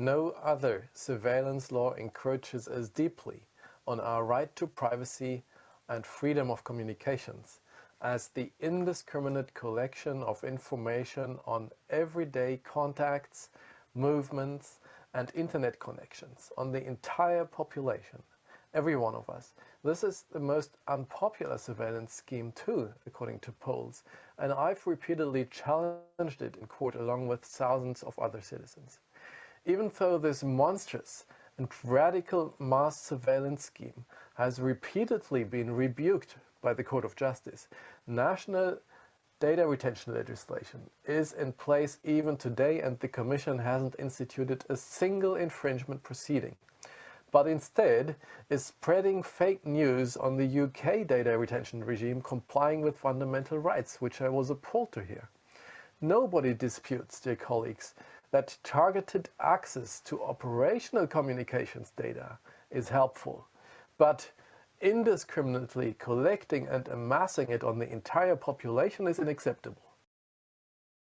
No other surveillance law encroaches as deeply on our right to privacy and freedom of communications as the indiscriminate collection of information on everyday contacts, movements and internet connections on the entire population, every one of us. This is the most unpopular surveillance scheme too, according to polls, and I've repeatedly challenged it in court along with thousands of other citizens. Even though this monstrous and radical mass surveillance scheme has repeatedly been rebuked by the Court of Justice, national data retention legislation is in place even today and the Commission hasn't instituted a single infringement proceeding but instead is spreading fake news on the UK data retention regime complying with fundamental rights, which I was appalled to hear. Nobody disputes, dear colleagues, that targeted access to operational communications data is helpful, but indiscriminately collecting and amassing it on the entire population is unacceptable.